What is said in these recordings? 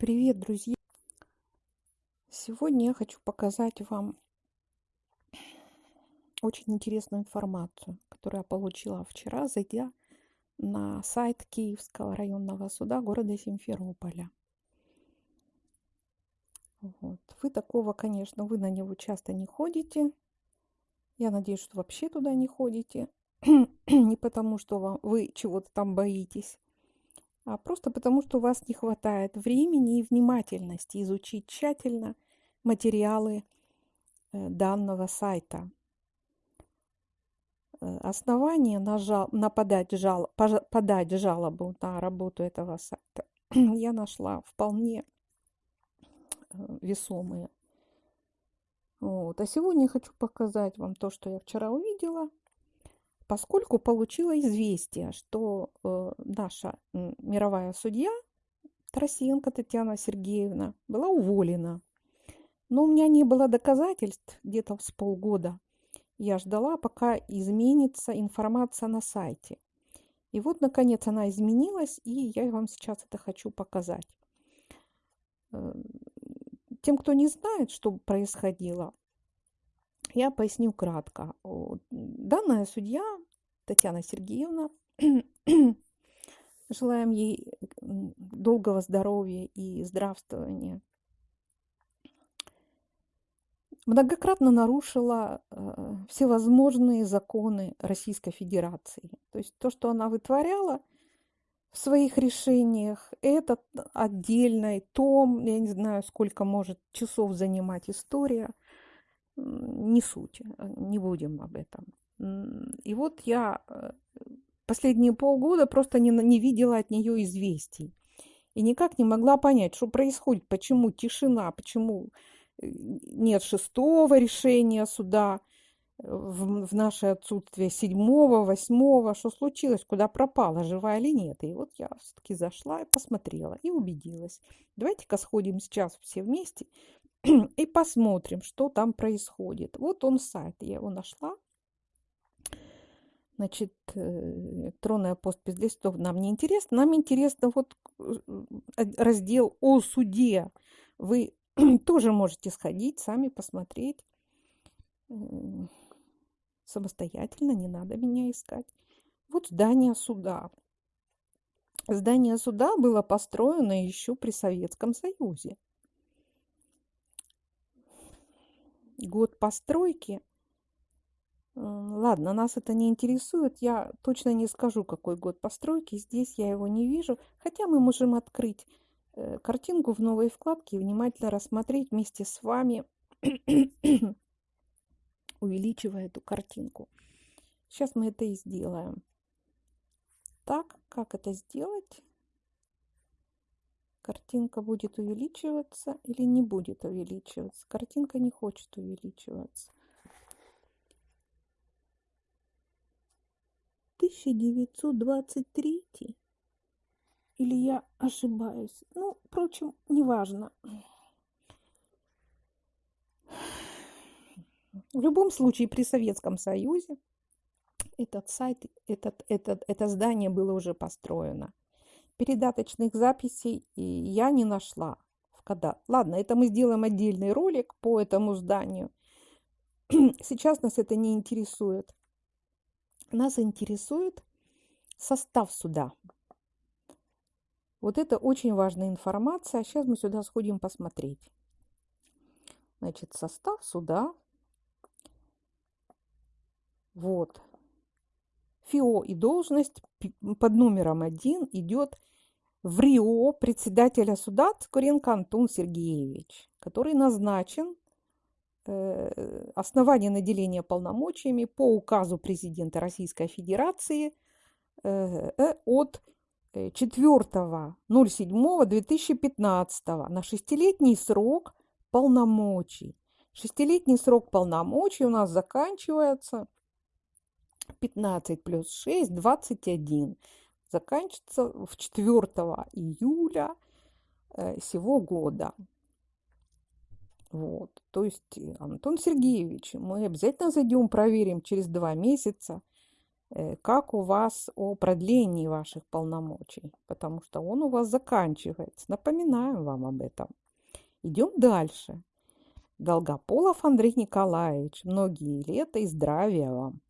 Привет, друзья! Сегодня я хочу показать вам очень интересную информацию, которую я получила вчера, зайдя на сайт Киевского районного суда города Симферополя. Вот. Вы такого, конечно, вы на него часто не ходите. Я надеюсь, что вообще туда не ходите. не потому, что вам, вы чего-то там боитесь, а просто потому, что у вас не хватает времени и внимательности изучить тщательно материалы э, данного сайта. Э, основание на, жал, на подать, жал, подать жалобу на работу этого сайта я нашла вполне э, весомые. Вот. А сегодня хочу показать вам то, что я вчера увидела – поскольку получила известие, что э, наша мировая судья Тарасенко Татьяна Сергеевна была уволена. Но у меня не было доказательств где-то с полгода. Я ждала, пока изменится информация на сайте. И вот, наконец, она изменилась, и я вам сейчас это хочу показать. Э, тем, кто не знает, что происходило, я поясню кратко. Данная судья Татьяна Сергеевна, желаем ей долгого здоровья и здравствования, многократно нарушила э, всевозможные законы Российской Федерации. То есть то, что она вытворяла в своих решениях, это отдельный том, я не знаю, сколько может часов занимать история – не суть, э, не будем об этом. И вот я э, последние полгода просто не, не видела от нее известий. И никак не могла понять, что происходит, почему тишина, почему э, нет шестого решения суда в, в наше отсутствие, седьмого, восьмого, что случилось, куда пропала, жива или нет. И вот я все-таки зашла и посмотрела, и убедилась. Давайте-ка сходим сейчас все вместе и посмотрим, что там происходит. Вот он сайт, я его нашла. Значит, э, электронная подпись листов нам не интересно. Нам интересно вот э, раздел о суде. Вы тоже можете сходить, сами посмотреть э, самостоятельно, не надо меня искать. Вот здание суда. Здание суда было построено еще при Советском Союзе. год постройки. Ладно, нас это не интересует. Я точно не скажу, какой год постройки. Здесь я его не вижу. Хотя мы можем открыть э, картинку в новой вкладке и внимательно рассмотреть вместе с вами, увеличивая эту картинку. Сейчас мы это и сделаем. Так, как это сделать? картинка будет увеличиваться или не будет увеличиваться. Картинка не хочет увеличиваться. 1923 или я ошибаюсь? Ну, впрочем, неважно. В любом случае, при Советском Союзе этот сайт, этот, этот, это здание было уже построено передаточных записей я не нашла в Кадат. Ладно, это мы сделаем отдельный ролик по этому зданию. Сейчас нас это не интересует. Нас интересует состав суда. Вот это очень важная информация. Сейчас мы сюда сходим посмотреть. Значит, состав суда. Вот. ФИО и должность под номером один идет в РИО председателя суда Цкуренко Антон Сергеевич, который назначен э, основание наделения полномочиями по указу президента Российской Федерации э, э от 4.07.2015 на шестилетний срок полномочий. Шестилетний срок полномочий у нас заканчивается 15 плюс 6, 21 заканчивается в 4 июля сего года. Вот. То есть, э, Антон Сергеевич, мы обязательно зайдем, проверим через два месяца, э, как у вас о продлении ваших полномочий, потому что он у вас заканчивается. Напоминаю вам об этом. Идем дальше. Долгополов Андрей Николаевич, многие лета и здравия вам.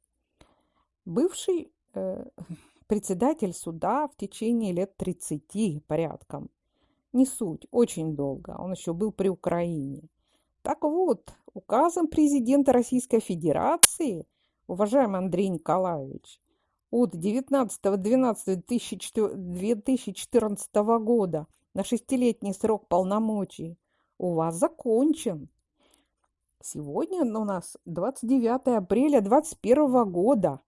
Бывший э, председатель суда в течение лет 30 порядком. Не суть, очень долго. Он еще был при Украине. Так вот, указом президента Российской Федерации, уважаемый Андрей Николаевич, от 19.12.2014 года на шестилетний срок полномочий у вас закончен. Сегодня у нас 29 апреля 2021 года.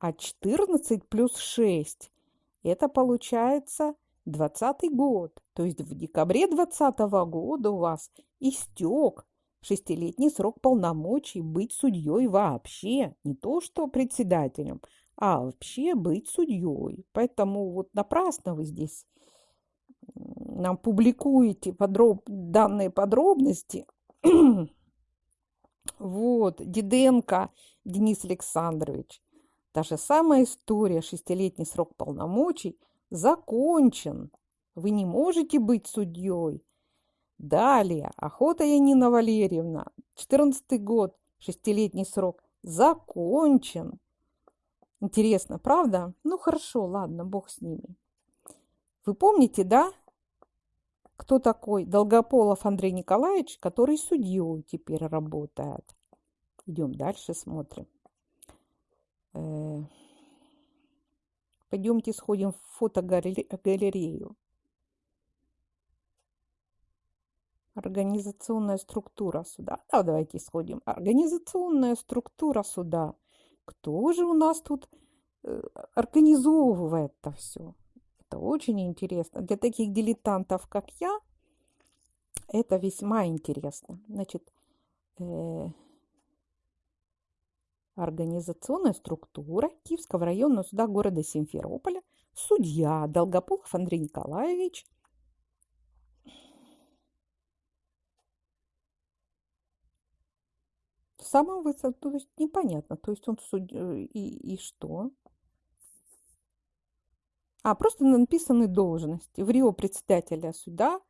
А 14 плюс 6 – это получается 20 год. То есть в декабре 2020 года у вас истек шестилетний срок полномочий быть судьей вообще. Не то, что председателем, а вообще быть судьей. Поэтому вот напрасно вы здесь нам публикуете подроб... данные подробности – вот, Диденко Денис Александрович. Та же самая история, шестилетний срок полномочий закончен. Вы не можете быть судьей. Далее, Охота Янина Валерьевна, 14 год, шестилетний срок, закончен. Интересно, правда? Ну хорошо, ладно, бог с ними. Вы помните, да, кто такой Долгополов Андрей Николаевич, который судьей теперь работает. Идем дальше, смотрим. Э, пойдемте сходим в фотогалерею. Организационная структура суда. Да, давайте сходим. Организационная структура суда. Кто же у нас тут э, организовывает это все? Это очень интересно. Для таких дилетантов, как я, это весьма интересно. Значит, э, организационная структура Киевского районного суда города Симферополя, судья Долгополов Андрей Николаевич, самого высокого, то есть непонятно, то есть он. Э, и, и что? а просто написаны должности. В Рио председателя суда,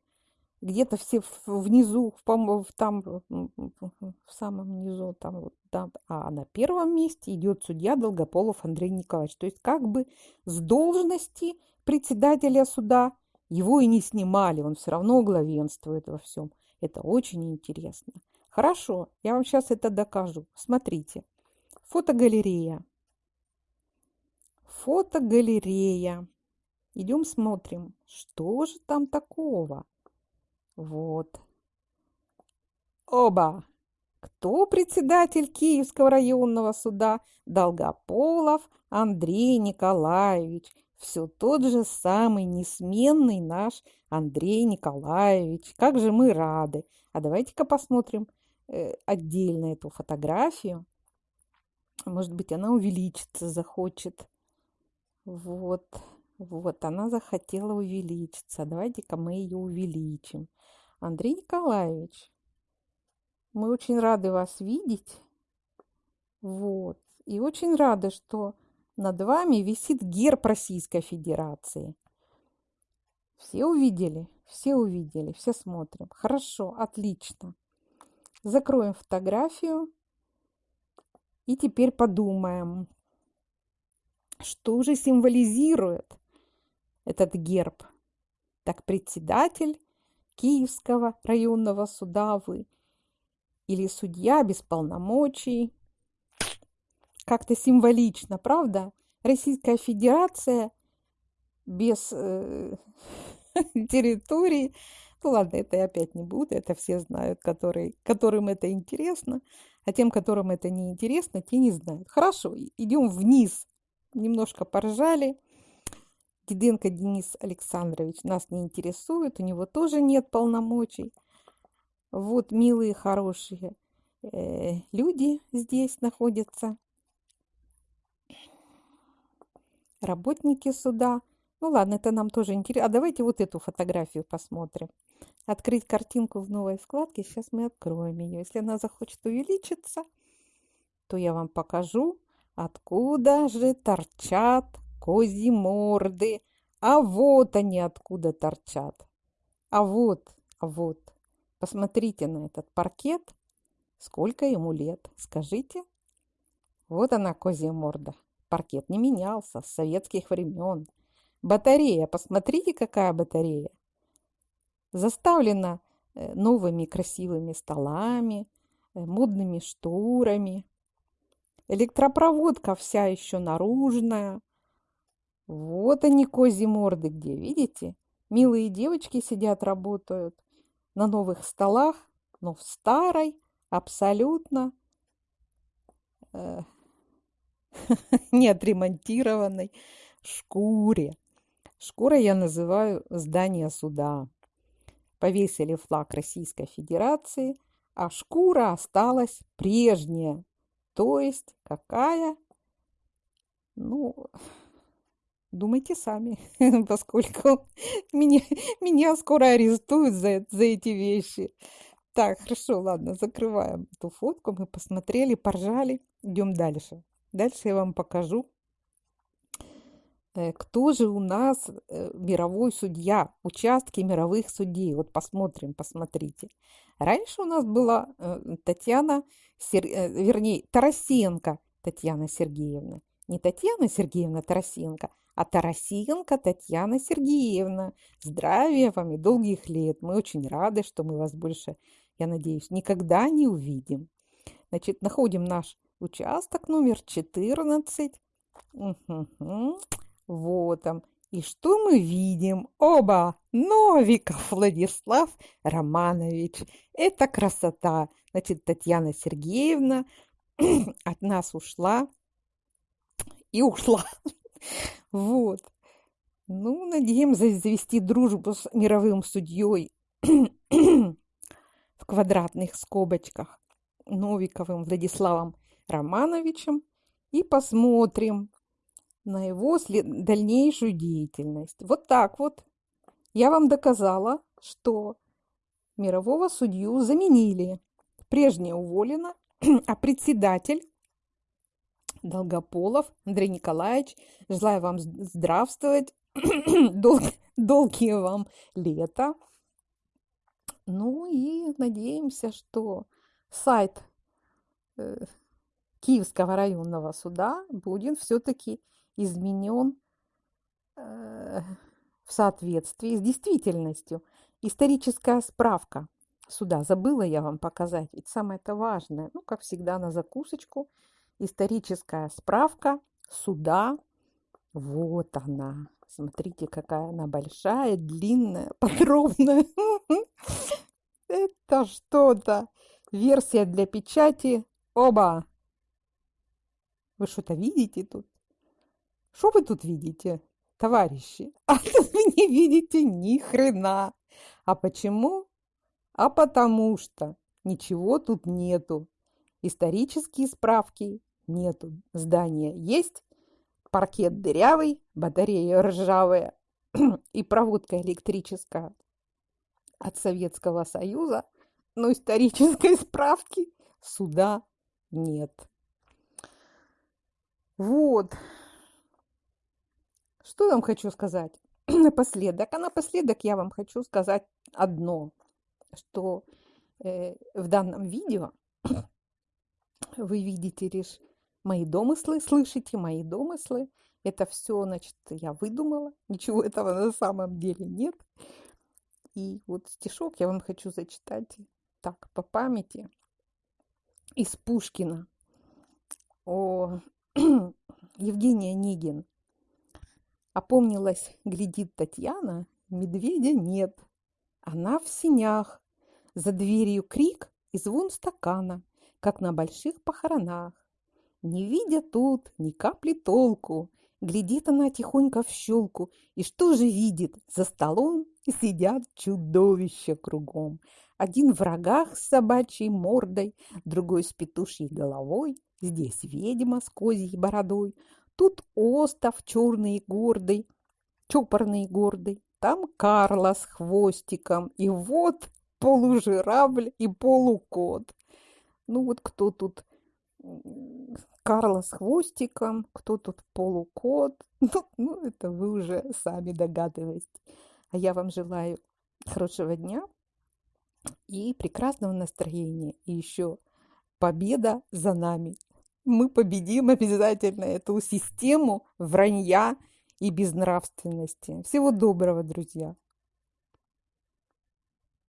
где-то все внизу, в, там, в самом низу, там, там, а на первом месте идет судья Долгополов Андрей Николаевич. То есть как бы с должности председателя суда его и не снимали, он все равно главенствует во всем. Это очень интересно. Хорошо, я вам сейчас это докажу. Смотрите. Фотогалерея. Фотогалерея. Идем смотрим, что же там такого. Вот. Оба! Кто председатель Киевского районного суда? Долгополов Андрей Николаевич. Все тот же самый несменный наш Андрей Николаевич. Как же мы рады. А давайте-ка посмотрим отдельно эту фотографию. Может быть, она увеличится, захочет. Вот. Вот, она захотела увеличиться. Давайте-ка мы ее увеличим. Андрей Николаевич, мы очень рады вас видеть. Вот. И очень рады, что над вами висит герб Российской Федерации. Все увидели? Все увидели, все смотрим. Хорошо, отлично. Закроем фотографию. И теперь подумаем, что же символизирует этот герб. Так председатель Киевского районного суда вы или судья без полномочий. Как-то символично, правда? Российская Федерация без э, территории. Ну ладно, это я опять не буду, это все знают, которые, которым это интересно. А тем, которым это не интересно, те не знают. Хорошо, идем вниз. Немножко поржали. Диденко Денис Александрович нас не интересует, у него тоже нет полномочий. Вот милые, хорошие э, люди здесь находятся. Работники суда. Ну ладно, это нам тоже интересно. А давайте вот эту фотографию посмотрим. Открыть картинку в новой вкладке. Сейчас мы откроем ее. Если она захочет увеличиться, то я вам покажу Откуда же торчат козьи морды? А вот они откуда торчат. А вот, а вот, посмотрите на этот паркет. Сколько ему лет, скажите? Вот она, козья морда. Паркет не менялся с советских времен. Батарея, посмотрите, какая батарея. Заставлена э, новыми красивыми столами, э, модными шторами, Электропроводка вся еще наружная. Вот они, козьи морды где, видите? Милые девочки сидят, работают на новых столах, но в старой, абсолютно э, не отремонтированной шкуре. Шкура я называю здание суда. Повесили флаг Российской Федерации, а шкура осталась прежняя, то есть какая? Ну, думайте сами, поскольку меня, меня скоро арестуют за, за эти вещи. Так, хорошо, ладно, закрываем эту фотку. Мы посмотрели, поржали. Идем дальше. Дальше я вам покажу, кто же у нас э, мировой судья, участки мировых судей. Вот посмотрим, посмотрите. Раньше у нас была э, Татьяна. Э, вернее, Тарасенко Татьяна Сергеевна. Не Татьяна Сергеевна Тарасенко, а Тарасенко Татьяна Сергеевна. Здравия вам и долгих лет. Мы очень рады, что мы вас больше, я надеюсь, никогда не увидим. Значит, находим наш участок номер 14. Угу. Вот он. И что мы видим? Оба! Новиков Владислав Романович. Это красота. Значит, Татьяна Сергеевна от нас ушла и ушла. Вот. Ну, надеемся завести дружбу с мировым судьей в квадратных скобочках Новиковым Владиславом Романовичем и посмотрим, на его дальнейшую деятельность. Вот так вот я вам доказала, что мирового судью заменили. Прежняя уволена, а председатель Долгополов Андрей Николаевич, желаю вам здравствовать, дол долгие вам лета. Ну и надеемся, что сайт э, Киевского районного суда будет все-таки изменен э, в соответствии с действительностью. Историческая справка суда. Забыла я вам показать, ведь самое это важное. Ну, как всегда, на закусочку. Историческая справка суда. Вот она. Смотрите, какая она большая, длинная, подробная. Это что-то. Версия для печати. Оба. Вы что-то видите тут? Что вы тут видите, товарищи? А тут вы не видите ни хрена. А почему? А потому что ничего тут нету. Исторические справки нету. Здание есть, паркет дырявый, батарея ржавая и проводка электрическая от Советского Союза, но исторической справки суда нет. Вот. Что я вам хочу сказать напоследок? А напоследок я вам хочу сказать одно, что э, в данном видео вы видите лишь мои домыслы, слышите мои домыслы. Это все, значит, я выдумала. Ничего этого на самом деле нет. И вот стишок я вам хочу зачитать так, по памяти из Пушкина о Евгения Онегин. Опомнилась, глядит Татьяна, медведя нет. Она в синях. За дверью крик и звон стакана, как на больших похоронах. Не видя тут ни капли толку, глядит она тихонько в щелку, и что же видит? За столом сидят чудовища кругом. Один в рогах с собачьей мордой, другой с петушьей головой, здесь ведьма с козьей бородой, Тут остов черный и гордый, чопорный и гордый. Там Карла с хвостиком. И вот полужирабль и полукот. Ну вот кто тут Карла с хвостиком, кто тут полукот. Ну, ну, это вы уже сами догадываетесь. А я вам желаю хорошего дня и прекрасного настроения. И еще победа за нами. Мы победим обязательно эту систему вранья и безнравственности. Всего доброго, друзья!